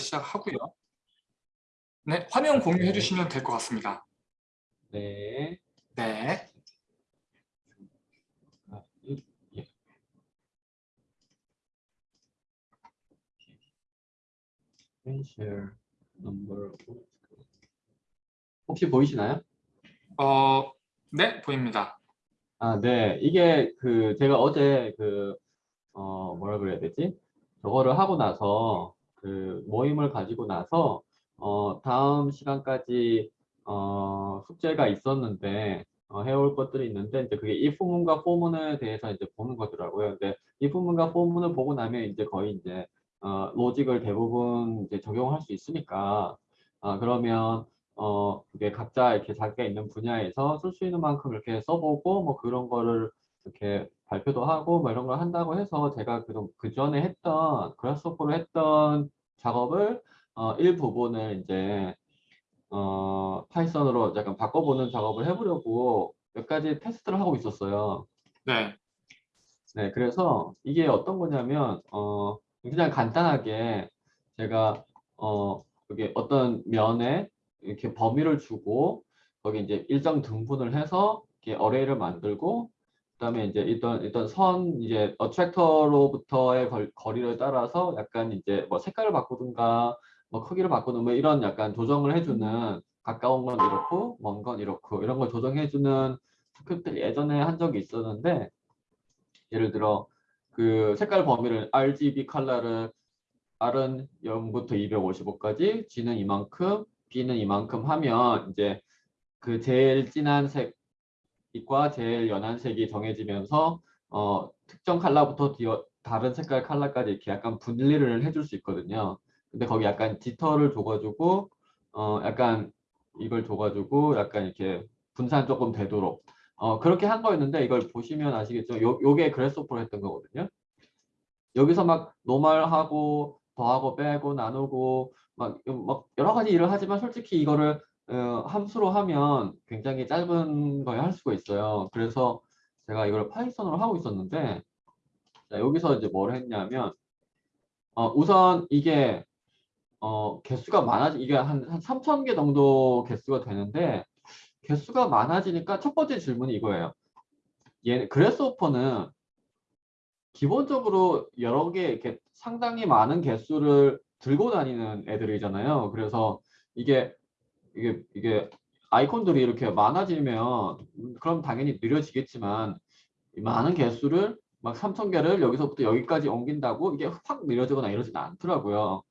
시작하고요. 네, 화면 공유해 주시면 될 것 같습니다. 네. 네. 아, 이- 예. share number 혹시 보이시나요? 어, 네, 보입니다. 아, 네. 이게 그 제가 어제 그 어, 뭐라 그래야 되지? 저거를 하고 나서 그 모임을 가지고 나서 어, 다음 시간까지 어, 숙제가 있었는데 어, 해올 것들이 있는데 이제 그게 if 문과 for문에 대해서 이제 보는 거더라고요. 근데 if 문과 for문을 보고 나면 이제 거의 이제 어, 로직을 대부분 이제 적용할 수 있으니까 아, 그러면 어, 그게 각자 이렇게 자기가 있는 분야에서 쓸 수 있는 만큼 이렇게 써보고 뭐 그런 거를 이렇게 발표도 하고 뭐 이런 걸 한다고 해서 제가 그, 그 전에 했던 그라스호퍼로 했던 작업을 어, 일부분을 이제 어, 파이썬으로 약간 바꿔보는 작업을 해보려고 몇 가지 테스트를 하고 있었어요. 네. 네, 그래서 이게 어떤 거냐면 어, 그냥 간단하게 제가 어, 여기 어떤 면에 이렇게 범위를 주고 거기 이제 일정 등분을 해서 이렇게 array를 만들고 그다음에 이제 일단 일단 선 이제 attractor로부터의 걸, 거리를 따라서 약간 이제 뭐 색깔을 바꾸든가 뭐 크기를 바꾸는 뭐 이런 약간 조정을 해주는 가까운 건 이렇고 먼 건 이렇고 이런 걸 조정해주는 스크립트를 예전에 한 적이 있었는데 예를 들어 그 색깔 범위를 RGB 컬러를 R은 0부터 255까지, G는 이만큼, B는 이만큼 하면 이제 그 제일 진한 색 과 제일 연한 색이 정해지면서 어, 특정 뒤어, 다른 색깔 컬러까지 이렇게 약간 분리를 해줄 수 있거든요. 근데 거기 약간 지터를 줘가지고 어, 약간 이걸 줘가지고 약간 이렇게 분산 조금 되도록 어, 그렇게 한 거였는데 이걸 보시면 아시겠죠? 요, 요게 그래스오퍼로 했던 거거든요. 여기서 막 노멀하고 더하고 빼고 나누고 막, 막 여러 가지 일을 하지만 솔직히 이거를 어, 함수로 하면 굉장히 짧은 거에 할 수가 있어요. 그래서 제가 이걸 파이썬으로 하고 있었는데 자, 여기서 이제 뭘 했냐면 어, 우선 이게 어, 개수가 많아지 이게 한, 한 3천 개 정도 개수가 되는데 개수가 많아지니까 첫 번째 질문이 이거예요. 얘 그래스오퍼는 기본적으로 여러 개 이렇게 상당히 많은 개수를 들고 다니는 애들이잖아요. 그래서 이게 이게 이게 아이콘들이 이렇게 많아지면 그럼 당연히 느려지겠지만 많은 개수를 막 3천 개를 여기서부터 여기까지 옮긴다고 이게 확 느려지거나 이러지는 않더라고요.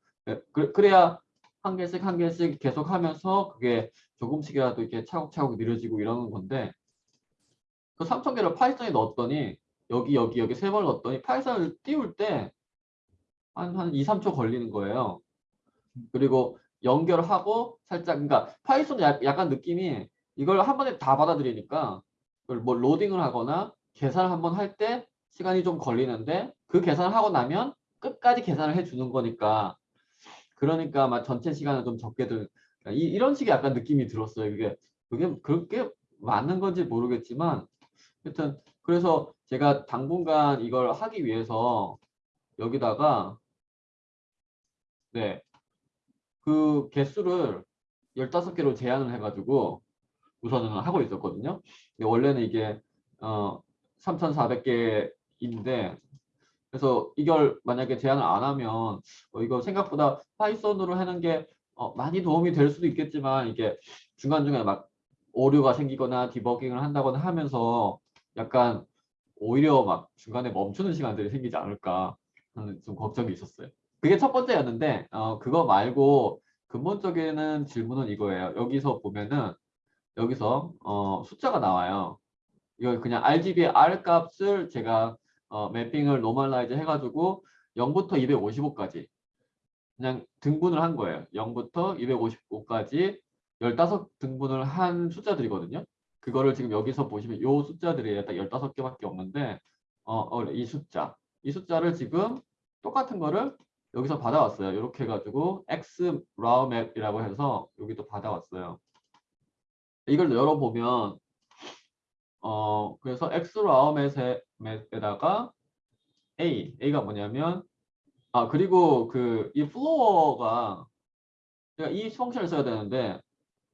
그, 그래야 한 개씩 한 개씩 계속 하면서 그게 조금씩이라도 이렇게 차곡차곡 느려지고 이러는 건데 그 3천 개를 Python에 넣었더니 여기 여기 여기 세 번 넣었더니 Python을 띄울 때 한 한 2, 3초 걸리는 거예요. 그리고 연결하고 살짝 그러니까 Python 약간 느낌이 이걸 한 번에 다 받아들이니까 뭐 로딩을 하거나 계산을 한 번 할 때 시간이 좀 걸리는데 그 계산을 하고 나면 끝까지 계산을 해주는 거니까 그러니까 막 전체 시간을 좀 적게 들 그러니까 이런 식의 약간 느낌이 들었어요. 이게 그게 그렇게 맞는 건지 모르겠지만 하여튼 그래서 제가 당분간 이걸 하기 위해서 여기다가 네. 그 개수를 15개로 제한을 해가지고 우선은 하고 있었거든요. 원래는 이게 어 3,400개인데 그래서 이걸 만약에 제한을 안 하면 어, 이거 생각보다 파이썬으로 하는 게 어, 많이 도움이 될 수도 있겠지만 이게 중간중간에 막 오류가 생기거나 디버깅을 한다거나 하면서 약간 오히려 막 중간에 멈추는 시간들이 생기지 않을까 하는 좀 걱정이 있었어요. 그게 첫 번째였는데 어, 그거 말고 근본적인 질문은 이거예요. 여기서 보면은 여기서 어, 숫자가 나와요. 이거 그냥 RGB R 값을 제가 어, mapping을 normalize 해가지고 0부터 255까지 그냥 등분을 한 거예요. 0부터 255까지 15등분을 한 숫자들이거든요. 그거를 지금 여기서 보시면 요 숫자들이 딱 15개밖에 없는데 어, 어, 이 숫자 이 숫자를 지금 똑같은 거를 여기서 받아왔어요. 이렇게 해가지고 x raw map이라고 해서 여기도 받아왔어요. 이걸 열어보면 어 그래서 x raw map에다가 a a가 뭐냐면 아 그리고 그 이 floor가 제가 이 function을 써야 되는데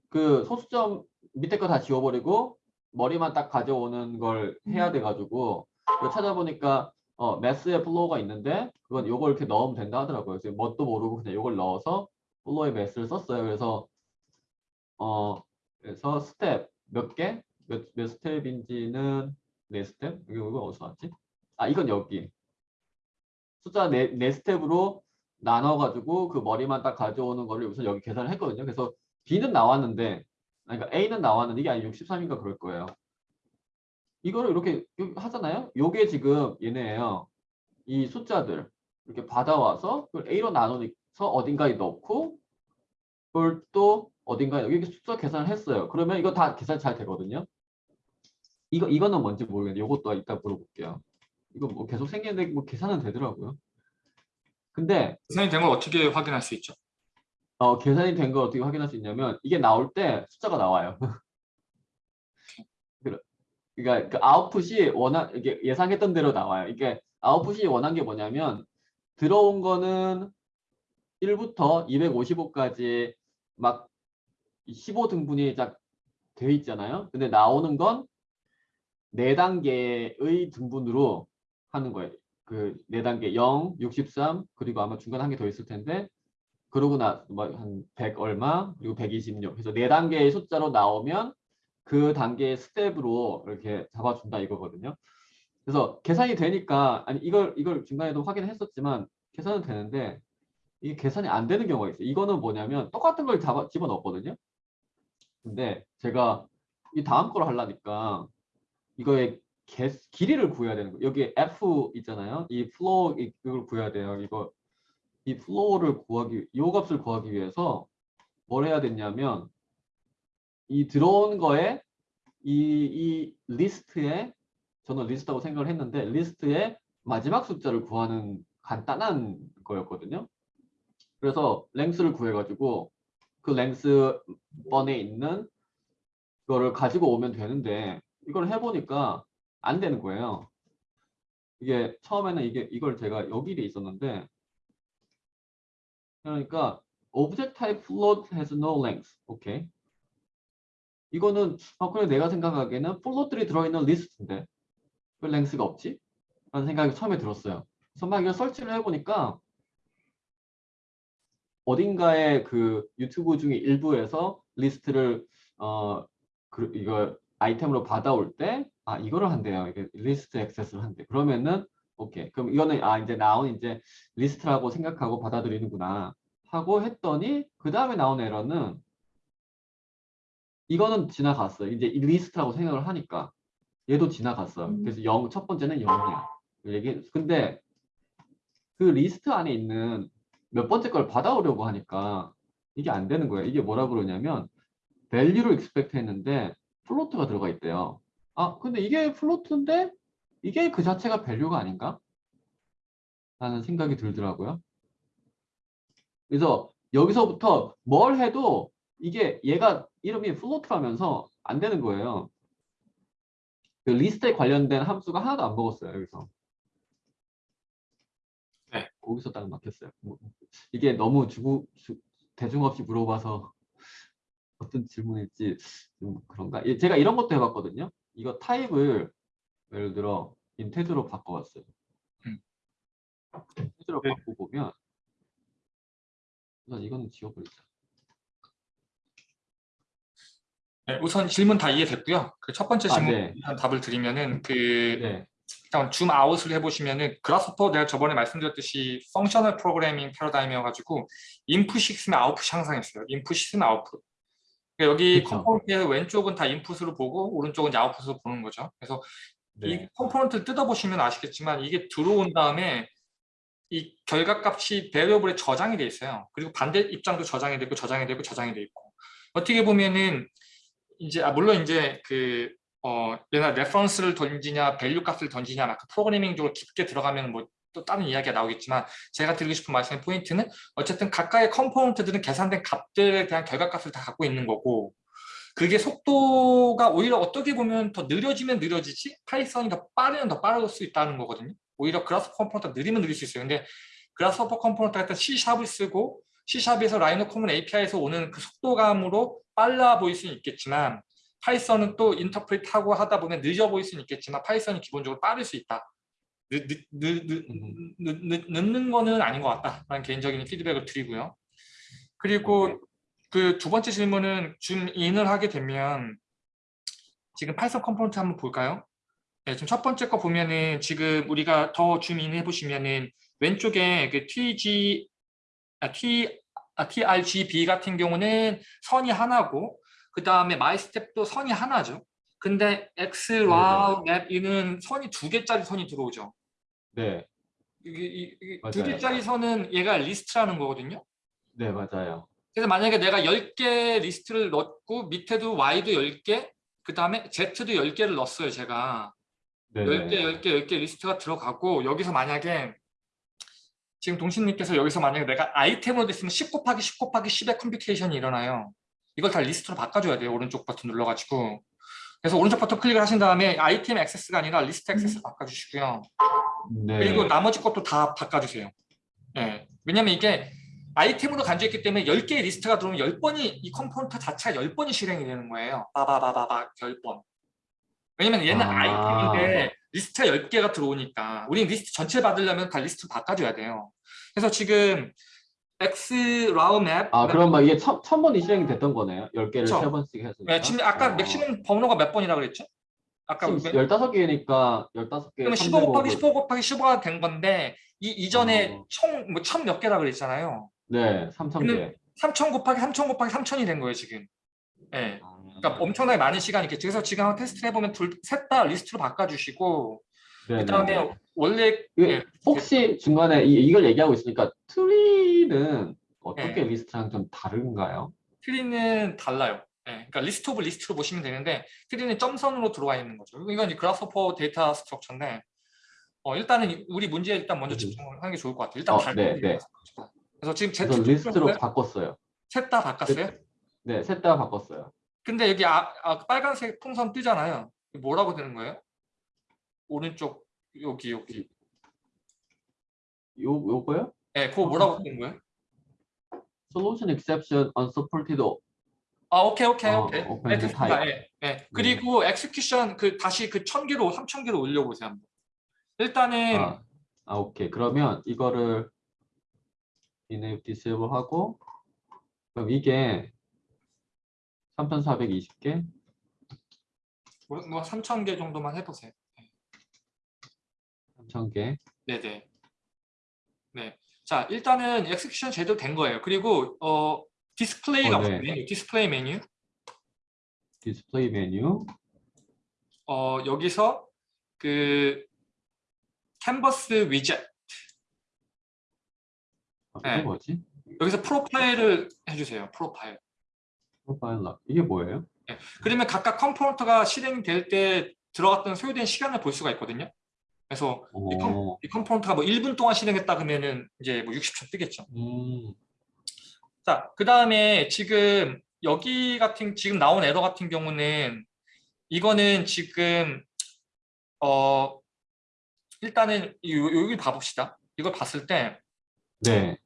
그 소수점 밑에 거 다 지워버리고 머리만 딱 가져오는 걸 해야 돼가지고 그거 찾아보니까 어 math의 floor가 있는데 그건 요걸 이렇게 넣으면 된다 하더라고요. 그래서 뭣도 모르고 그냥 요걸 넣어서 floor의 math를 썼어요. 그래서 어 그래서 스텝 몇 개? 몇, 몇 스텝인지는 네 스텝? 이거 이거 어디서 왔지? 아 이건 여기 숫자 네, 네 스텝으로 나눠가지고 그 머리만 딱 가져오는 거를 우선 여기 계산을 했거든요. 그래서 B는 나왔는데, 그러니까 A는 나왔는데 이게 아니 63인가 그럴 거예요. 이거를 이렇게 하잖아요. 요게 지금 얘네예요. 이 숫자들 이렇게 받아와서 그걸 A로 나눠서 어딘가에 넣고 그걸 또 어딘가에 여기 숫자 계산을 했어요. 그러면 이거 다 계산 잘 되거든요. 이거 이거는 뭔지 모르겠는데 이것도 이따 물어볼게요. 이거 뭐 계속 생기는데 뭐 계산은 되더라고요. 근데 계산이 된 걸 어떻게 확인할 수 있죠? 어, 계산이 된 걸 어떻게 확인할 수 있냐면 이게 나올 때 숫자가 나와요. 그러- 그러니까 그 아웃풋이 원한 이게 예상했던 대로 나와요. 이게 아웃풋이 원한 게 뭐냐면 들어온 거는 1부터 255까지 막 15등분이 딱돼 있잖아요. 근데 나오는 건 4단계의 등분으로 하는 거예요. 그 4단계 0, 63 그리고 아마 중간에 한 개 더 있을 텐데 그러고 나뭐한100 얼마 그리고 126 그래서 4단계의 숫자로 나오면 그 단계의 스텝으로 이렇게 잡아준다 이거거든요. 그래서 계산이 되니까 아니 이걸 이걸 중간에도 확인했었지만 계산은 되는데 이게 계산이 안 되는 경우가 있어요. 이거는 뭐냐면 똑같은 걸 잡아 집어넣었거든요. 근데 제가 이 다음 걸 하려니까 이거의 개, 길이를 구해야 되는 거예요. 여기 F 있잖아요. 이 flow 이걸 구해야 돼요. 이거 이 flow를 구하기 이 값을 구하기 위해서 뭘 해야 됐냐면 이 들어온 거에 이, 이 리스트에 저는 리스트라고 생각을 했는데 리스트의 마지막 숫자를 구하는 간단한 거였거든요. 그래서 length를 구해가지고 그 length 번에 있는 거를 가지고 오면 되는데 이걸 해보니까 안 되는 거예요. 이게 처음에는 이게 이걸 제가 여기에 있었는데 그러니까 object type float has no length. 오케이. 이거는 아 그래 내가 생각하기에는 float들이 들어있는 리스트인데 왜 length가 없지? 라는 생각이 처음에 들었어요. 그래서 막 이걸 설치를 해보니까 어딘가에 그 유튜브 중에 일부에서 리스트를 어 그, 이거 아이템으로 받아올 때 아 이거를 한대요. 이게 리스트 액세스를 한대. 그러면은 오케이. 그럼 이거는 아 이제 나온 이제 리스트라고 생각하고 받아들이는구나 하고 했더니 그 다음에 나온 에러는 이거는 지나갔어요. 이제 이 리스트라고 생각을 하니까 얘도 지나갔어요. 음. 그래서 0, 첫 번째는 0이야. 얘기 근데 그 리스트 안에 있는 몇 번째 걸 받아오려고 하니까 이게 안 되는 거예요. 이게 뭐라 그러냐면 value를 expect 했는데 float가 들어가 있대요. 아, 근데 이게 float인데 이게 그 자체가 value가 아닌가? 라는 생각이 들더라고요. 그래서 여기서부터 뭘 해도 이게 얘가 이름이 float라면서 안 되는 거예요. 그 리스트에 관련된 함수가 하나도 안 먹었어요. 여기서. 네. 거기서 딱 막혔어요. 뭐, 이게 너무 주구, 주, 대중 없이 물어봐서 어떤 질문일지 좀 그런가? 예, 제가 이런 것도 해봤거든요. 이거 타입을 예를 들어 integer로 바꿔봤어요. 음. integer로 네. 바꿔보면 우선 이거는 지워버리자. 네, 우선 질문 다 이해됐고요. 그 첫 번째 아, 질문 네. 일단 답을 드리면은 그 네. 일단 zoom out을 해보시면은 Grasshopper 내가 저번에 말씀드렸듯이 functional 프로그래밍 패러다임이어가지고 인풋이 있으면 아웃풋이 항상 있어요. 인풋이 있으면 아웃풋. 그러니까 여기 그쵸. component의 왼쪽은 다 인풋으로 보고 오른쪽은 이제 아웃풋으로 보는 거죠. 그래서 이 네. component를 뜯어보시면 아시겠지만 이게 들어온 다음에 이 결과값이 variable에 저장이 돼 있어요. 그리고 반대 입장도 저장이 되고 저장이 되고 저장이 돼 있고 어떻게 보면은 이제 아, 물론 이제 그 어, 얘나 reference를 던지냐 value 값을 던지냐 막그 프로그래밍적으로 깊게 들어가면 뭐 또 다른 이야기가 나오겠지만 제가 드리고 싶은 말씀의 포인트는 어쨌든 각각의 component들은 계산된 값들에 대한 결과값을 다 갖고 있는 거고 그게 속도가 오히려 어떻게 보면 더 느려지면 느려지지 Python이 더 빠르면 더 빠를 수 있다는 거거든요. 오히려 Grasshopper component가 느리면 느릴 수 있어요. 근데 Grasshopper component 같은 C샵을 쓰고 C샵에서 RhinoCommon API에서 오는 그 속도감으로 빨라 보일 수는 있겠지만 Python은 또 interpret하고 하다 보면 늦어 보일 수는 있겠지만 Python이 기본적으로 빠를 수 있다. 늦, 늦, 늦, 늦, 늦, 늦, 늦는 거는 아닌 것 같다라는 개인적인 피드백을 드리고요. 그리고 그 두 번째 질문은 zoom in을 하게 되면 지금 Python component 한번 볼까요? 네, 지금 첫 번째 거 보면은 지금 우리가 더 zoom in 해보시면은 왼쪽에 그 TG, 아, T, 아, TRGB 같은 경우는 선이 하나고 그 다음에 my step도 선이 하나죠. 근데 X, Y, 맵 이는 선이 두 개짜리 선이 들어오죠. 네, 이게, 이- 이게. 두 개짜리 선은 얘가 리스트라는 거거든요. 네 맞아요. 그래서 만약에 내가 10개 리스트를 넣고 밑에도 Y도 10개, 그 다음에 Z도 10개를 넣었어요, 제가. 네, 10개, 10개, 10개 리스트가 들어가고 여기서 만약에 지금 동신님께서 여기서 만약에 내가 아이템으로 됐으면 10 곱하기 10 곱하기 10의 computation이 일어나요. 이걸 다 리스트로 바꿔줘야 돼요. 오른쪽 버튼 눌러가지고. 그래서 오른쪽 버튼 클릭을 하신 다음에 아이템 액세스가 아니라 리스트 액세스 바꿔주시고요. 네. 그리고 나머지 것도 다 바꿔주세요. 예. 왜냐면 이게 아이템으로 간주했기 때문에 10개의 리스트가 들어오면 10번이 이 component 자체가 10번이 실행이 되는 거예요. 빠바바바바 10번. 왜냐면 얘는 아. 아. 이템인데 리스트가 10개가 들어오니까 우리 리스트 전체 받으려면 다 리스트 바꿔줘야 돼요. 그래서 지금 X 라우 맵아 그럼 막 이게 천, 천 번이 실행이 됐던 거네요. 열 개를 그쵸. 세 번씩 해서. 네, 지금 아까 어. maximum 번호가 몇 번이라고 그랬죠? 아까 지금 몇- 15개니까 15개. 그러면 15 곱하기 15 곱하기 15가 된 건데 이 이전에 어. 총뭐1 몇 개라 그랬잖아요. 네, 3,000개. 3천 곱하기 3천 곱하기 3천이 된 거예요 지금. 예. 그러니까 엄청나게 많은 시간이 있겠죠. 그래서 지금 테스트를 해보면 둘 셋 다 리스트로 바꿔주시고 네, 그다음에 네. 원래 예, 혹시 중간에 이, 이걸 얘기하고 있으니까 tree는 어떻게 네. 리스트랑 좀 다른가요? tree는 달라요. 예. 그러니까 list of list로 보시면 되는데 tree는 점선으로 들어와 있는 거죠. 이건 이제 Grasshopper data structure인데 어, 일단은 이- 우리 문제에 일단 먼저 음. 집중하는 게 좋을 것 같아요. 일단 어, 달 네, 네. 그래서 지금 그래서 리스트로 바꿨어요. 셋 다 바꿨어요? 네, 셋 다 바꿨어요. 근데 여기 아, 아, 빨간색 풍선 뜨잖아요. 뭐라고 되는 거예요? 오른쪽 여기 여기. 요 요거요? 네, 그거 뭐라고 뜨는 거예요? Solution exception unsupported. 아, 오케이, 오케이, 어, 오케이. 네, 됐습니다. 예, 예. 그리고 엑스큐션 그 다시 그천 개로 삼천 개로 올려 보세요. 한번. 일단은 아, 아, 오케이. 그러면 이거를 enable disable 하고 그럼 이게 3,420개? 뭐, 뭐 3천 개 정도만 해 보세요. 3,000개. 네, 네. 네. 자, 일단은 execution 제대로 된 거예요. 그리고 어 디스플레이가 어, 네. 메뉴, 디스플레이 메뉴. 디스플레이 메뉴. 어 여기서 그 canvas widget 아, 네. 뭐지? 여기서 profile을 해주세요. 프로파일. 프로파일 락. 이게 뭐예요? 그러면 각각 component가 실행될 때 들어갔던 소요된 시간을 볼 수가 있거든요. 그래서 이, 컴, 오, 이 component가 뭐 1분 동안 실행했다 그러면은 이제 뭐 60초 뜨겠죠. 음, 자, 그 다음에 지금 여기 같은 지금 나온 에러 같은 경우는 이거는 지금 어 일단은 여기 봐봅시다. 이걸 봤을 때 네,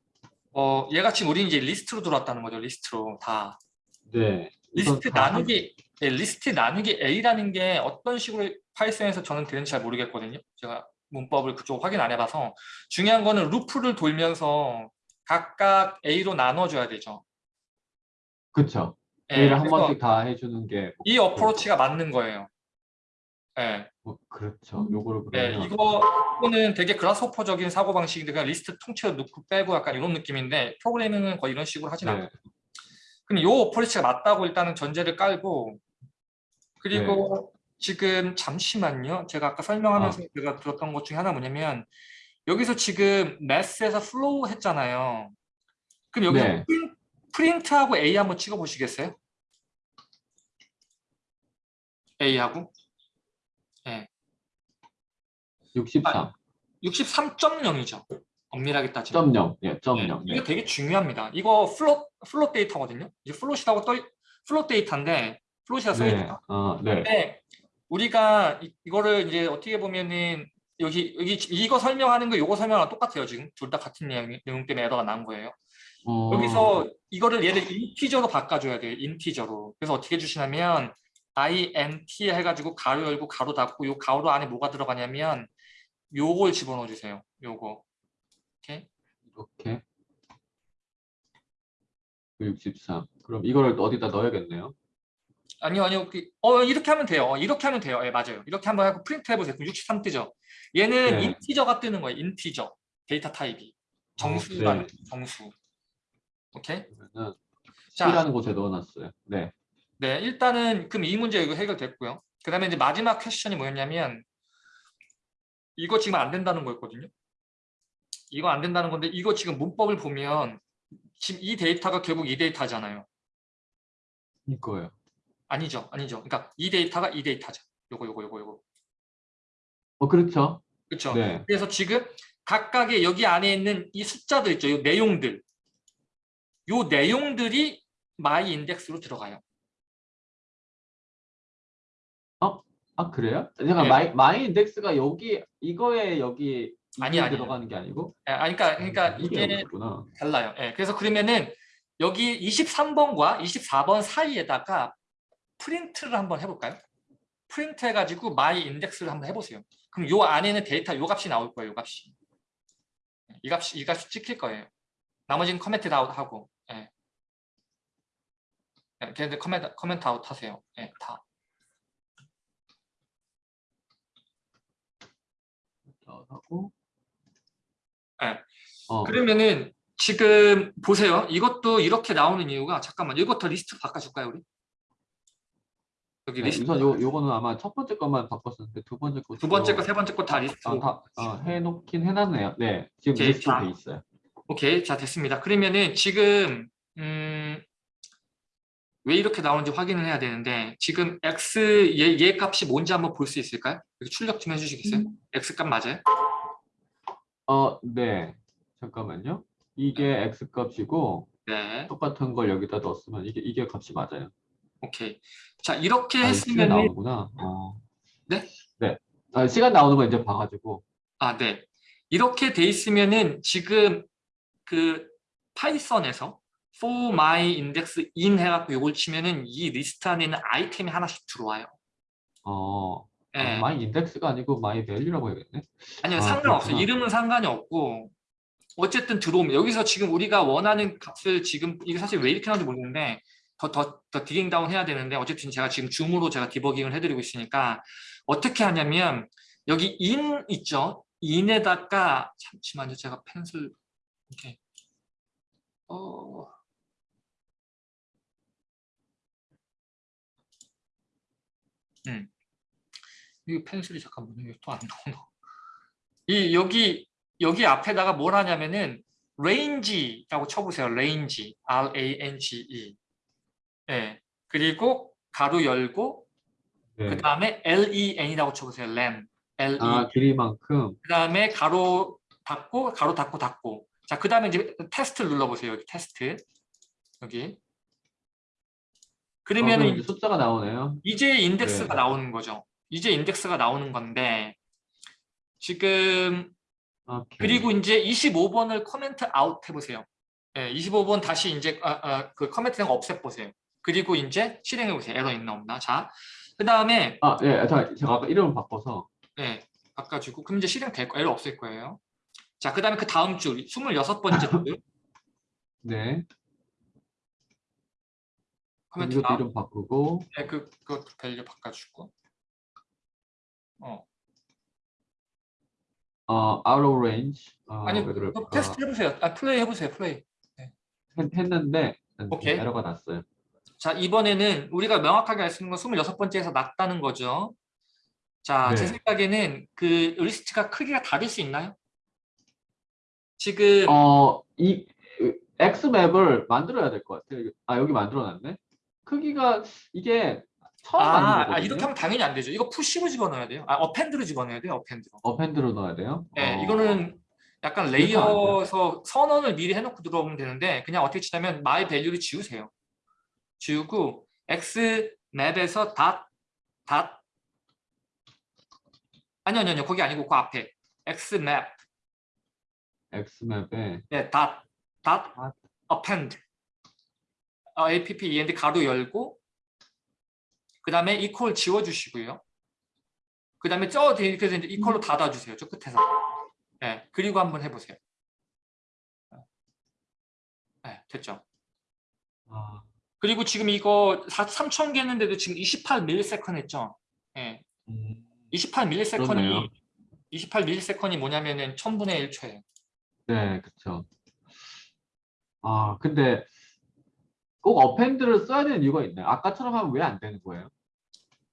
어, 얘가 지금 우리 이제 리스트로 들어왔다는 거죠. 리스트로 다. 네. 리스트 다 나누기 예, 리스트 나누기 A라는 게 어떤 식으로 파이썬에서 저는 되는지 잘 모르겠거든요. 제가 문법을 그쪽 확인 안 해봐서 중요한 거는 루프를 돌면서 각각 A로 나눠줘야 되죠. 예, A를 한 번씩 다 해주는 게 이 approach가 맞는 거예요. 예, 뭐, 그렇죠. 요거를 예, 그러면 이거는 되게 Grasshopper적인 사고 방식인데 그냥 리스트 통째로 넣고 빼고 약간 이런 느낌인데 프로그래밍은 거의 이런 식으로 하진 않아요. 네, 근데 요 approach가 맞다고 일단은 전제를 깔고 그리고 네. 지금 잠시만요. 제가 아까 설명하면서 제가 들었던 것 중에 하나 뭐냐면 여기서 지금 math에서 floor 했잖아요. 그럼 여기서 네. 프린- 프린트하고 A 한번 찍어 보시겠어요? A하고 63. 63.0이죠. 엄밀하게 따지면. 0.0. 예, 네, 0.0. 이거 네. 되게 중요합니다. 이거 float float 데이터거든요. 이게 float이라고 떠 float 데이터인데 float이라 써 네. 어, 네. 근데 우리가 이, 이거를 이제 어떻게 보면은 여기 여기 이거 설명하는 거 이거 설명하는 똑같아요 지금 둘 다 같은 내용, 내용 때문에 에러가 난 거예요. 어, 여기서 이거를 얘를 integer로 바꿔줘야 돼요. integer로. 그래서 어떻게 해주시냐면 int 해가지고 가로 열고 가로 닫고 요 가로 안에 뭐가 들어가냐면 요걸 집어넣어 주세요. 요거. 오케이. 이렇게 63. 그럼 이거를 어디다 넣어야겠네요. 아니요, 아니요. 그- 어, 이렇게 하면 돼요. 어, 이렇게 하면 돼요. 예, 맞아요. 이렇게 한번 하고 프린트 해보세요. 그럼 63 뜨죠. 얘는 네. integer가 뜨는 거예요. integer. data type이. 정수가 네. 정수. 오케이. 자, C라는 곳에 넣어놨어요. 네. 네, 일단은 그럼 이 문제 이거 해결됐고요. 그 다음에 이제 마지막 question이 뭐였냐면 이거 지금 안 된다는 거였거든요. 이거 안 된다는 건데 이거 지금 문법을 보면 지금 이 데이터가 결국 이 데이터잖아요. 이거예요. 아니죠, 아니죠. 그러니까 이 데이터가 이 데이터죠. 요거 요거 요거 요거. 어 그렇죠. 그렇죠. 네. 그래서 지금 각각의 여기 안에 있는 이 숫자들 있죠. 이 내용들. 요 내용들이 my index로 들어가요. 아 그래요? 잠깐 네. 마이 마이 인덱스가 여기 이거에 여기 아니, 아니에요. 들어가는 게 아니고 예, 아니, 그러니까 그러니까 이게. 달라요. 예, 그래서 그러면은 여기 23번과 24번 사이에다가 프린트를 한번 해볼까요? 프린트 해가지고 my index를 한번 해보세요. 그럼 요 안에는 데이터 요 값이 나올 거예요. 요 값이. 이 값이 이 값이 찍힐 거예요. 나머지는 comment out 하고. 예. 예, 걔네들 comment comment out 하세요. 예, 다. 하고. 네. 어, 그러면은 지금 보세요. 이것도 이렇게 나오는 이유가 잠깐만 이것도 리스트 바꿔줄까요 우리? 여기 네, 리스트 우선 요 요거는 아마 첫 번째 것만 바꿨었는데 두 번째 거 두 번째 거 세 번째 거 다 리스트로 아, 다 어, 해놓긴 해놨네요. 네, 지금 오케이, 리스트로 자. 돼 있어요. 오케이 자 됐습니다. 그러면은 지금 음, 왜 이렇게 나오는지 확인을 해야 되는데 지금 x 얘, 얘 값이 뭔지 한번 볼 수 있을까요? 여기 출력 좀 해주시겠어요? x 값 맞아요? 어, 네, 잠깐만요. 이게 x 값이고 네, 똑같은 걸 여기다 넣었으면 이게 이게 값이 맞아요. 오케이. 자 이렇게 아, 시간 했으면은 나오는구나. 어. 네? 네. 아, 시간 나오는 거 이제 봐가지고. 아, 네. 이렇게 돼 있으면은 지금 그 파이썬에서 for my index in 해갖고 이걸 치면은 이 리스트 안에는 아이템이 하나씩 들어와요. 어, 예. 아, my index가 아니고 my value라고 해야겠네. 아니요, 아, 상관없어요. 그렇구나. 이름은 상관이 없고 어쨌든 들어오면 여기서 지금 우리가 원하는 값을 지금 이게 사실 왜 이렇게 나오는지 모르겠는데 더 더 더 digging down 해야 되는데 어쨌든 제가 지금 줌으로 제가 디버깅을 해드리고 있으니까 어떻게 하냐면 여기 in 있죠? in에다가 잠시만요, 제가 펜슬 이렇게 어 음. 이 펜슬이 잠깐만요. 이게 또안 나오나? 이 여기 여기 앞에다가 뭘 하냐면은 range라고 쳐보세요. range, R A N G E. 예. 그리고 괄호 열고 네. 그 다음에 L E N이라고 쳐보세요. len, L E. 아, 길이만큼. 그 다음에 괄호 닫고 괄호 닫고 닫고. 자, 그 다음에 이제 테스트를 눌러보세요. 여기 테스트 여기. 그러면 이제 숫자가 나오네요. 이제 인덱스가 네. 나오는 거죠. 이제 인덱스가 나오는 건데 지금 오케이. 그리고 이제 25번을 comment out 해보세요. 예, 25번 다시 이제 아, 아, 그 커멘트 거 없애보세요. 그리고 이제 실행해 보세요. 에러 있나 없나. 자, 그 다음에 아, 예, 자, 제가 아까 이름을 바꿔서. 예, 바꿔주고 그럼 이제 실행될 거 에러 없을 거예요. 자, 그 다음에 그 다음 줄 26번째 줄 네. 코멘트 이것도 아웃. 이름 바꾸고. 예, 그 그것도 value 바꿔주고. 어, 어, out of range. 어, 아니 테스트 해보세요. 아, 플레이 해보세요. 플레이. 했, 했는데 오케이. 에러가 났어요. 자, 이번에는 우리가 명확하게 알 수 있는 건 26번째에서 났다는 거죠. 자, 제 네. 생각에는 그 리스트가 크기가 다를 수 있나요? 지금 어, 이 X 맵을 만들어야 될 것 같아요. 아, 여기 만들어 놨네. 크기가 이게 처음 아, 아. 이렇게 하면 당연히 안 되죠. 이거 push로 집어넣어야 돼요. 아, append로 집어넣어야 돼요. append로. 어펜드로 넣어야 돼요. 네, 어, 이거는 약간. 레이어에서 선언을 미리 해놓고 들어오면 되는데 그냥 어떻게 치냐면 my value를 지우세요. 지우고 x 맵에서 닷, 닷 아니요, 아니요. 거기 아니고 그 앞에 xmap x맵에 네, dot dot dot. append 어, append 가로 열고 그 다음에 equal 지워주시고요. 그 다음에 저 뒤에 그래서 이제 equal로 닫아주세요. 저 끝에서. 네, 그리고 한번 해보세요. 네, 됐죠. 아, 그리고 지금 이거 3천 개 했는데도 지금 28ms 했죠. 예. 음, 28ms이 그렇네요. 28ms이 뭐냐면은 1000분의 1초예요. 네, 그렇죠. 아, 근데 꼭 append를 써야 되는 이유가 있나요? 아까처럼 하면 왜 안 되는 거예요?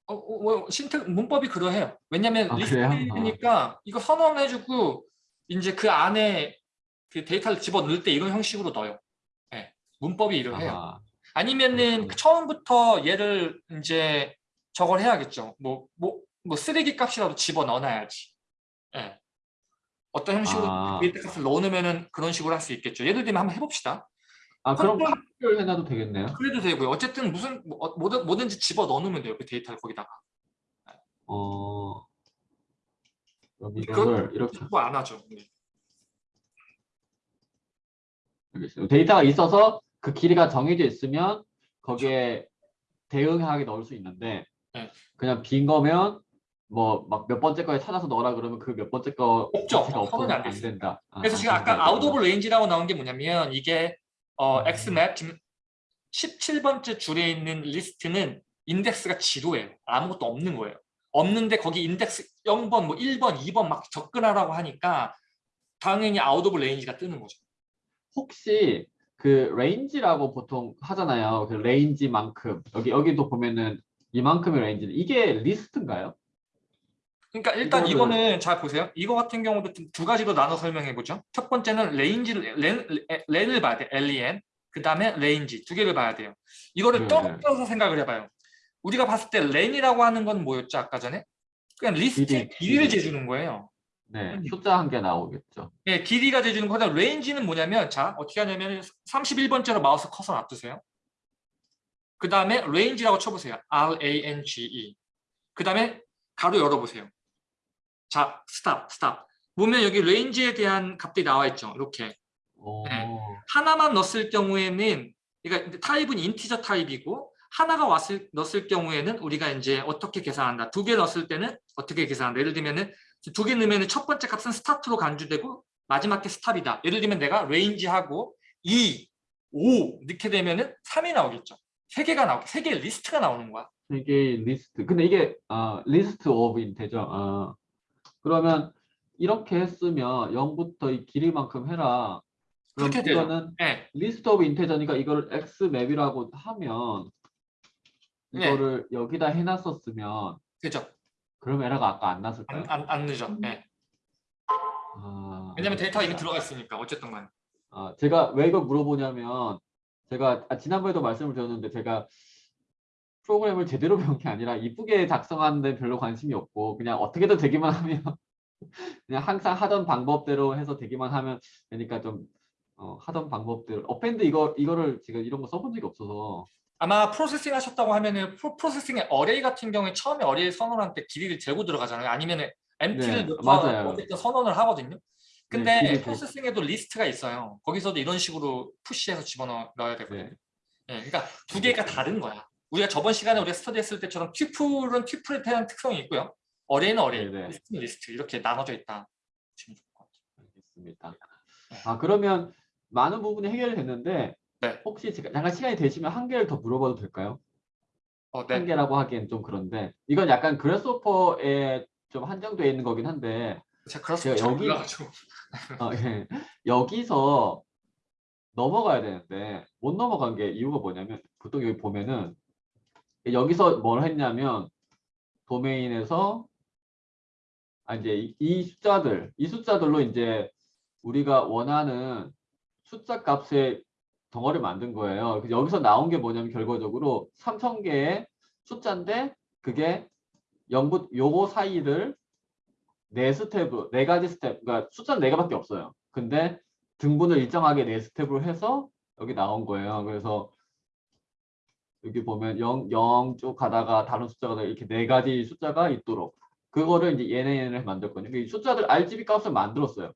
어, 어, 어, syntax 문법이 그러해요. 왜냐면 아? 리스트니까 이거 선언해주고 이제 그 안에 그 데이터를 집어 넣을 때 이런 형식으로 넣어요. 예. 문법이 이러해요. 아, 아니면은 그렇구나. 처음부터 얘를 이제 저걸 해야겠죠. 뭐, 뭐, 뭐 쓰레기 값이라도 집어 넣어놔야지. 예. 어떤 형식으로 아. 데이터 값을 넣어놓으면은 그런 식으로 할 수 있겠죠. 예를 들면 한번 해봅시다. 아, 그럼 팝을 해놔도 되겠네요. 그래도 되고요. 어쨌든 무슨 뭐, 어, 뭐든 뭐든지 집어 넣어놓으면 돼요. 그 데이터를 거기다가. 어, 그거- 이거를 이렇게 뭐안 하죠. 네. 알겠습니다. 데이터가 있어서 그 길이가 정해져 있으면 거기에 대응하게 넣을 수 있는데 네. 그냥 빈 거면 뭐 막 몇 번째 거에 찾아서 넣어라 그러면 그 몇 번째 거 없죠. 선언이 안 안. 된다. 아, 그래서 지금 안 아까 out of range라고 나온 게 뭐냐면 이게 어, 음. xmap 지금 17번째 줄에 있는 리스트는 인덱스가 zero예요. 아무것도 없는 거예요. 없는데 거기 인덱스 0번, 뭐 1번, 2번 막 접근하라고 하니까 당연히 out of range가 뜨는 거죠. 혹시 그 range라고 보통 하잖아요. 그 range만큼 여기 여기도 보면은 이만큼의 range는 이게 리스트인가요? 그러니까 일단 이거를- 이거는 잘 보세요. 이거 같은 경우도 좀 두 가지로 나눠 설명해 보죠. 첫 번째는 range를 len, len을 봐야 돼. len. 그 다음에 range 두 개를 봐야 돼요. 이거를 네, 떨어져서 생각을 해 봐요. 우리가 봤을 때 len이라고 하는 건 뭐였죠 아까 전에? 그냥 리스트의 길이, 길이를 길이. 재 주는 거예요. 네, 음. 숫자 한 개 나오겠죠. 예, 길이가 재 주는 거다. range는 뭐냐면 자 어떻게 하냐면 31번째로 마우스 커서 놔두세요. 그 다음에 range라고 쳐보세요. R A N G E. 그 다음에 괄호 열어보세요. 자, stop, stop. 보면 여기 range에 대한 값들이 나와 있죠. 이렇게 오, 네. 하나만 넣었을 경우에는 그러니까 타입은 integer 타입이고 하나가 왔을 넣었을 경우에는 우리가 이제 어떻게 계산한다. 두 개 넣었을 때는 어떻게 계산한다. 예를 들면은 두 개 넣으면 첫 번째 값은 start로 간주되고 마지막 게 stop이다. 예를 들면 내가 range하고 2, 5 넣게 되면 은 3이 나오겠죠. 세 개가 나오고 세 개의 리스트가 나오는 거야. 세 개의 리스트. 근데 이게 아, list of integer. 아, 그러면 이렇게 했으면 0부터 이 길이만큼 해라. 그럼 되죠. 이거는 네. list of integer니까 이거를 x map이라고 하면 네. 이거를 여기다 해놨었으면 그죠. 그럼 에러가 아까 안 났을까요? 안, 안, 안 났어. 네. 아, 왜냐면 데이터가 이미 들어가 있으니까 어쨌든 간에. 아, 제가 왜 이걸 물어보냐면 제가 아, 지난번에도 말씀을 드렸는데 제가 프로그램을 제대로 배운 게 아니라 이쁘게 작성하는 데 별로 관심이 없고 그냥 어떻게든 되기만 하면 그냥 항상 하던 방법대로 해서 되기만 하면 되니까 좀 어, 하던 방법대로 append 이거 이거를 지금 이런 거 써본 적이 없어서 아마 Processing 하셨다고 하면은 프로, Processing의 array 같은 경우에 처음에 array 선언할 때 길이를 재고 들어가잖아요. 아니면 empty를 네, 맞아요. 어쨌든 선언을 하거든요. 네, 근데 재- Processing에도 리스트가 있어요. 거기서도 이런 식으로 push해서 집어넣어야 되거든요. 네. 예, 그러니까 두 개가 다른 거야. 우리가 저번 시간에 우리가 스터디했을 때처럼 tuple은 tuple에 대한 특성이 있고요. array는 array, 네, 네. 리스트는 리스트 이렇게 나눠져 있다. 좋을 것 같아요. 알겠습니다. 네. 아 그러면 많은 부분이 해결이 됐는데 네. 혹시 제가 잠깐 시간이 되시면 한 개를 더 물어봐도 될까요? 어, 네. 한 개라고 하기엔 좀 그런데 이건 약간 그래스호퍼에 좀 한정되어 있는 거긴 한데 제가 제가 잘 여기-. 어, 예. 여기서 넘어가야 되는데 못 넘어간 게 이유가 뭐냐면 보통 여기 보면은 여기서 뭘 했냐면 도메인에서 아 이제 이, 이 숫자들 이 숫자들로 이제 우리가 원하는 숫자 값의 덩어리를 만든 거예요. 여기서 나온 게 뭐냐면 결과적으로 3,000개의 숫자인데 그게 0부 요거 사이를 네 스텝으로 네 가지 스텝 그러니까 숫자는 네 개밖에 없어요. 근데 등분을 일정하게 네 스텝으로 해서 여기 나온 거예요. 그래서 여기 보면 0, 0 쭉 가다가 다른 숫자가 이렇게 네 가지 숫자가 있도록 그거를 이제 얘네 얘네를 만들었거든요. 이 숫자들 RGB 값을 만들었어요.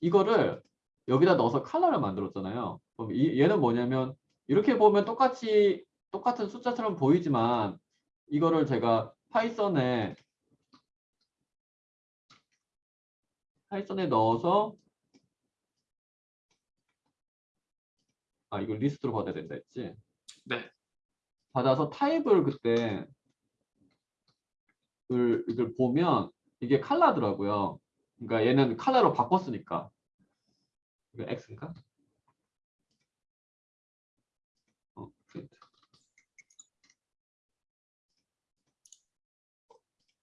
이거를 여기다 넣어서 컬러를 만들었잖아요. 그럼 이, 얘는 뭐냐면 이렇게 보면 똑같이 똑같은 숫자처럼 보이지만 이거를 제가 파이썬에 파이썬에 넣어서 아 이걸 리스트로 받아야 된다 했지? 네. 받아서 타입을 그때 이걸, 이걸 보면 이게 칼라더라고요. 그러니까 얘는 칼라로 바꿨으니까. 이거 X인가? 어, 프린트.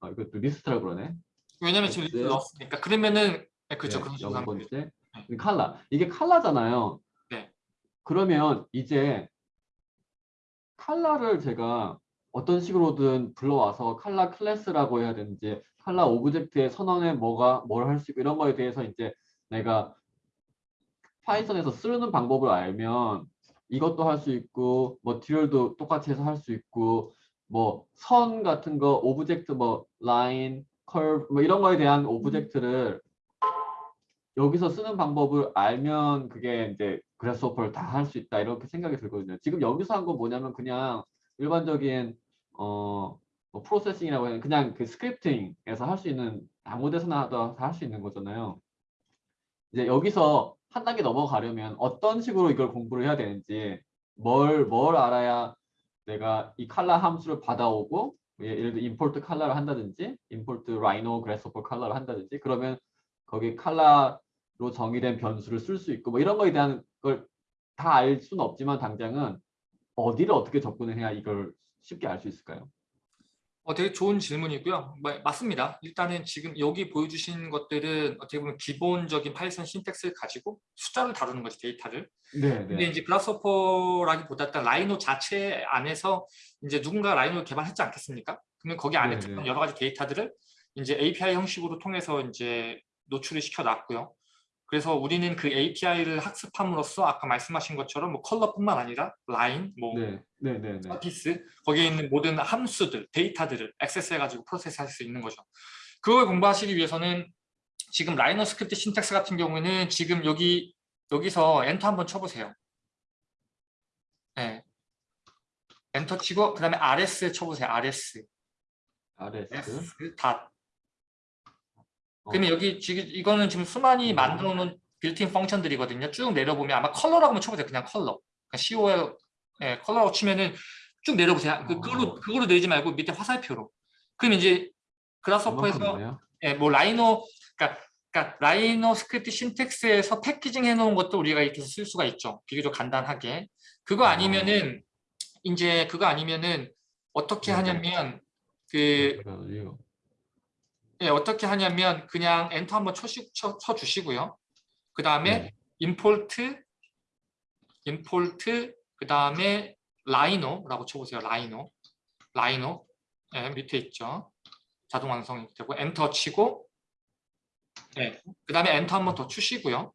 아, 이것도 리스트라고 그러네. 왜냐면 지금 네. 리스트 넣었으니까 그러면은 네, 그죠 네, 그런. 번째. 이 칼라. 이게 칼라잖아요. 네. 그러면 이제 칼라를 제가 어떤 식으로든 불러와서 칼라 클래스라고 해야 되는지 칼라 object의 선언에 뭐가 뭘 할 수 있고 이런 거에 대해서 이제 내가 Python에서 쓰는 방법을 알면 이것도 할 수 있고 뭐 듀얼도 똑같이 해서 할 수 있고 뭐 선 같은 거 object 뭐 라인, 커브 뭐 이런 거에 대한 object를 여기서 쓰는 방법을 알면 그게 이제 Grasshopper를 다 할 수 있다 이렇게 생각이 들거든요. 지금 여기서 한 건 뭐냐면 그냥 일반적인 어 뭐 processing이라고 되나 그냥 그 scripting에서 할 수 있는 아무 데서나 다 할 수 있는 거잖아요. 이제 여기서 한 단계 넘어가려면 어떤 식으로 이걸 공부를 해야 되는지 뭘 뭘 알아야 내가 이 칼라 함수를 받아오고 예- 예를 들어 import 칼라를 한다든지 import rhino grasshopper 칼라를 한다든지 그러면 거기 칼라로 정의된 변수를 쓸 수 있고 뭐 이런 거에 대한 걸 다 알 수는 없지만 당장은 어디를 어떻게 접근을 해야 이걸 쉽게 알 수 있을까요? 어, 되게 좋은 질문이고요. 뭐, 맞습니다. 일단은 지금 여기 보여주신 것들은 어떻게 보면 기본적인 Python syntax를 가지고 숫자를 다루는 거지 데이터를. 네, 근데 네. 이제 Grasshopper라기보다 일단 Rhino 자체 안에서 이제 누군가 Rhino를 개발했지 않겠습니까? 그러면 거기 안에 네, 들어간 네. 여러 가지 데이터들을 이제 API 형식으로 통해서 이제 노출을 시켜 놨고요. 그래서 우리는 그 API를 학습함으로써 아까 말씀하신 것처럼 뭐 컬러뿐만 아니라 라인, 뭐 네, 네, 네, 네. surface 거기에 있는 모든 함수들, 데이터들을 액세스해가지고 프로세스할 수 있는 거죠. 그걸 공부하시기 위해서는 지금 Rhino script syntax 같은 경우에는 지금 여기 여기서 엔터 한번 쳐보세요. 네. 엔터 치고 그 다음에 RS 쳐보세요. RS. RS. dot. 어. 그러면 여기 지금 이거는 지금 수많이 음. 만들어 놓은 built-in function들이거든요. 쭉 내려보면 아마 컬러라고 한번 쳐보세요. 그냥 컬러. 그러니까 COL 예, 컬러라고 치면은 쭉 내려보세요. 그, 그걸로 어. 그걸로 내리지 말고 밑에 화살표로. 그럼 이제 이만큼이네요. 예, 뭐 Rhino 그러니까, 그러니까 Rhino script syntax에서 packaging 해놓은 것도 우리가 이렇게 쓸 수가 있죠. 비교적 간단하게. 그거 어. 아니면은 이제 그거 아니면은 어떻게 네. 하냐면 그 그래가지고 예, 어떻게 하냐면 그냥 엔터 한번 쳐시, 쳐, 쳐 주시고요. 그 다음에 네. import, import, 그 다음에 Rhino라고 쳐보세요. Rhino, Rhino, 예, 밑에 있죠. 자동 완성이 되고 엔터 치고, 예, 그 다음에 엔터 한번 더 치시고요.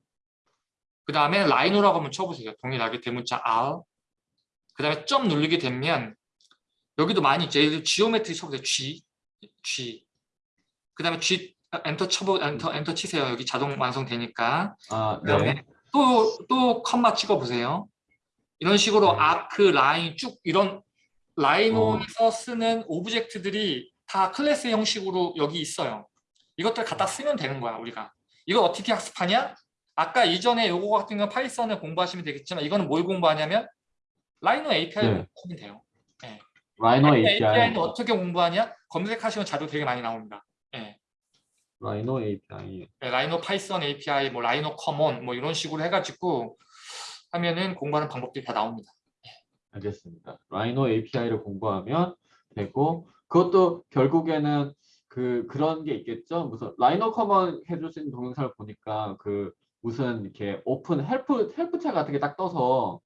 그 다음에 Rhino라고 한번 쳐보세요. 동일하게 대문자 R. 그 다음에 점 누르게 되면 여기도 많이 들어 geometry 쳐보세요. G, G. 그 다음에 G enter 쳐보 enter enter 치세요. 여기 자동 완성되니까. 아, 그다음에 네. 또또 컴마 찍어 보세요. 이런 식으로 네. arc line 쭉 이런 Rhino에서 쓰는 object들이 다 클래스 형식으로 여기 있어요. 이것들 갖다 쓰면 되는 거야 우리가. 이걸 어떻게 학습하냐? 아까 이전에 요거 같은 건 Python을 공부하시면 되겠지만 이거는 뭘 공부하냐면 Rhino API를 네. 공부하면 돼요. Rhino Rhino API. API는 어떻게 공부하냐? 검색하시면 자료 되게 많이 나옵니다. 예. Rhino API. 네, Rhino Python API, 뭐 Rhino Common 뭐 이런 식으로 해가지고 하면은 공부하는 방법들이 다 나옵니다. 알겠습니다. Rhino API를 공부하면 되고 그것도 결국에는 그 그런 게 있겠죠. 무슨 Rhino Common 해주신 동영상을 보니까 그 무슨 이렇게 open help help창 같은 게 딱 떠서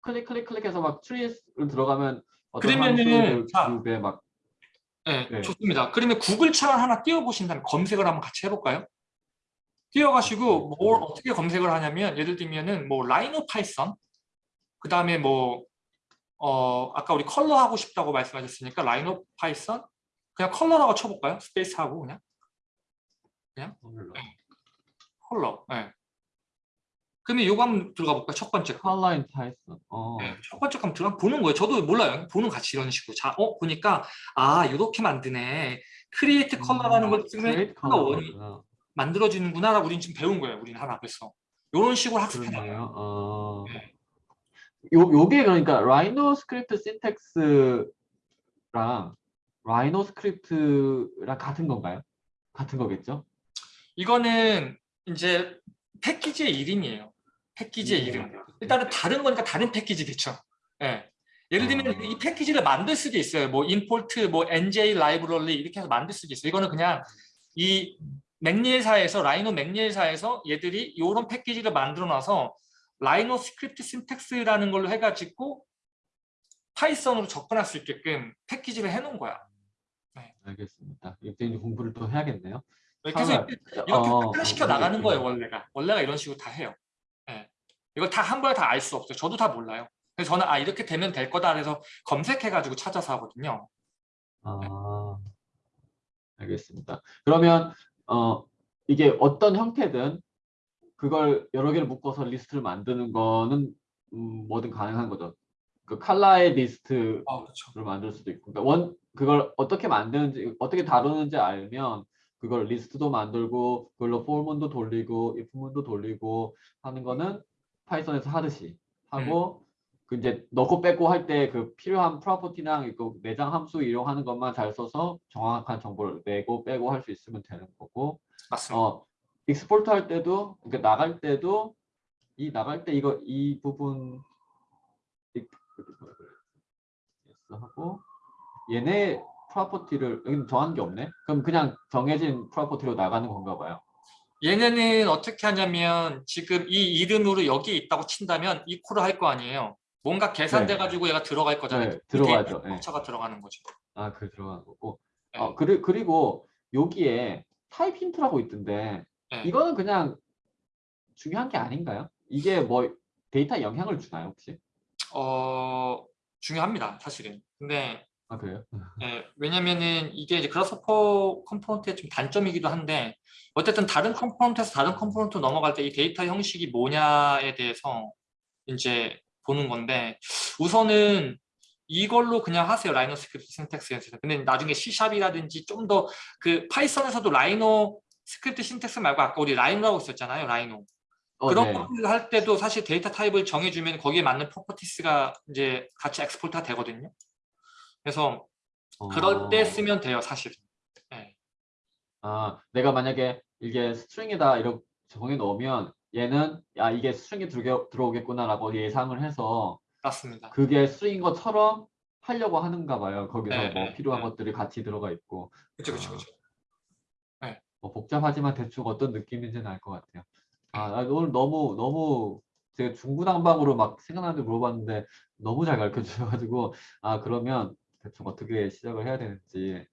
클릭 클릭 클릭해서 막 tree를 들어가면 어떤 그러면은 자. 막 네, 네. 좋습니다. 그러면 구글 창을 하나 띄워보신 다음에 검색을 한번 같이 해볼까요? 띄워가시고 뭘 어떻게 검색을 하냐면 예를 들면은 뭐 Rhino Python 그 다음에 뭐 어, 아까 우리 컬러 하고 싶다고 말씀하셨으니까 Rhino Python 그냥 컬러라고 쳐볼까요? 스페이스하고 그냥 컬러. 컬러. 네. 그러면 요거 한번 들어가 볼까요? 첫 번째 거. color in Python. 어. 네, 첫 번째 거 한번 들어가 보는 거예요. 저도 몰라요. 보는 같이 이런 식으로. 자, 어 보니까 아 이렇게 만드네. create color라는 걸 쓰면 컬러 원이. 만들어지는구나라고 우리는 지금 배운 거예요. 우리는 하나 그래서 이런 식으로 학습해 나가요. 어. 네. 요 요게 그러니까 Rhino script syntax랑 Rhino script랑 같은 건가요? 같은 거겠죠? 이거는 이제 패키지의 이름이에요. 패키지의 음. 이름. 일단은 다른 거니까 다른 패키지겠죠. 예. 예를 들면 어. 이 패키지를 만들 수도 있어요. 뭐 import, 뭐 nj 라이브러리 이렇게 해서 만들 수도 있어요. 이거는 그냥 이 McNeel사에서 Rhino McNeel사에서 얘들이 이런 패키지를 만들어 놔서 Rhino Script Syntax라는 걸로 해가지고 Python으로 접근할 수 있게끔 패키지를 해놓은 거야. 알겠습니다. 이때 이제 공부를 또 해야겠네요. 그래서 아, 이렇게 어, 시켜 어, 나가는 어, 거예요 어. 원래가 원래가 이런 식으로 다 해요. 예. 이걸 다 한 번에 다 알 수 없어요. 저도 다 몰라요. 그래서 저는 아 이렇게 되면 될 거다 해서 검색해가지고 찾아서 하거든요. 아, 알겠습니다. 그러면 어 이게 어떤 형태든 그걸 여러 개를 묶어서 리스트를 만드는 거는 음, 뭐든 가능한 거죠. 그 칼라의 리스트를 아 그렇죠. 만들 수도 있고, 그러니까 원 그걸 어떻게 만드는지 어떻게 다루는지 알면 그걸 리스트도 만들고 그걸로 for문도 돌리고 if문도 돌리고 하는 거는 Python에서 하듯이 하고 그 이제 넣고 빼고 할 때 그 필요한 property랑 이거 내장 함수 이용하는 것만 잘 써서 정확한 정보를 내고 빼고 할 수 있으면 되는 거고. 맞습니다. 어 export 할 때도 그러니까 나갈 때도 이 나갈 때 이거 이 부분 하고 얘네 property를 여기는 정한 게 없네? 그럼 그냥 정해진 property로 나가는 건가 봐요 얘네는 어떻게 하냐면 지금 이 이름으로 여기 있다고 친다면 이 call을 할거 아니에요. 뭔가 계산돼 가지고 얘가 들어갈 거잖아요. 네, 들어가죠. 네. 차가 들어가는 거죠. 아 그 들어가는 거고 네. 어 그리, 그리고 여기에 type hint라고 있던데 네. 이거는 그냥 중요한 게 아닌가요? 이게 뭐 데이터 영향을 주나요 혹시? 어 중요합니다 사실은. 근데 아 그래요? 예, 왜냐면은 이게 이제 Grasshopper component의 좀 단점이기도 한데 어쨌든 다른 component에서 다른 component 넘어갈 때 이 데이터 형식이 뭐냐에 대해서 이제 보는 건데 우선은 이걸로 그냥 하세요 Rhino Script Syntax에서 근데 나중에 C샵이라든지 좀 더 그 Python에서도 Rhino Script Syntax 말고 아까 우리 Rhino라고 있었잖아요 Rhino 어, 그런 네. 것들 할 때도 사실 데이터 type을 정해주면 거기에 맞는 properties가 이제 같이 엑스포트가 되거든요 그래서 그럴 때 어, 쓰면 돼요, 사실은. 네, 아 내가 만약에 이게 string이다 이렇게 정해 놓으면 얘는 야 이게 string이 들어, 들어오겠구나 라고 예상을 해서 맞습니다. 그게 string인 것처럼 하려고 하는가 봐요. 거기서 네, 뭐 네, 필요한 네. 것들이 같이 들어가 있고 그렇죠, 그렇죠, 그렇죠. 뭐 복잡하지만 대충 어떤 느낌인지는 알 것 같아요. 아, 네. 나 오늘 너무 너무 제가 중구난방으로 막 생각나는 데 물어봤는데 너무 잘 가르쳐 주셔가지고 아 그러면 대충 어떻게 시작을 해야 되는지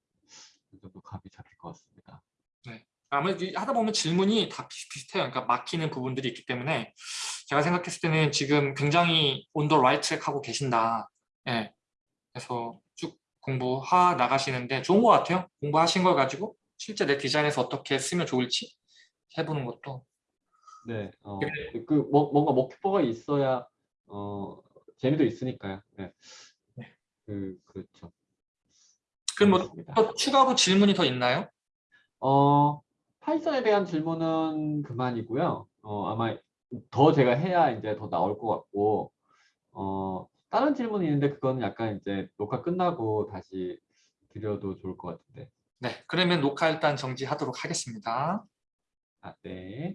정도 감이 잡힐 것 같습니다. 아무래도 이- 하다 보면 질문이 다 비슷비슷해요. 그러니까 막히는 부분들이 있기 때문에 제가 생각했을 때는 지금 굉장히 온더 라이트 하고 계신다. 예. 그래서 쭉 공부하 나가시는데 좋은 것 같아요. 공부하신 걸 가지고 실제 내 디자인에서 어떻게 쓰면 좋을지 해보는 것도. 네, 어, 네. 그 뭐, 뭔가 목표가 있어야 어 재미도 있으니까요. 네, 네. 그 그렇죠. 그럼 뭐. 또 추가로 질문이 더 있나요? 어, 파이썬에 대한 질문은 그만이고요. 어, 아마 더 제가 해야 이제 더 나올 것 같고, 어, 다른 질문이 있는데 그거는 약간 이제 녹화 끝나고 다시 드려도 좋을 것 같은데. 네. 그러면 녹화 일단 정지하도록 하겠습니다. 아, 네.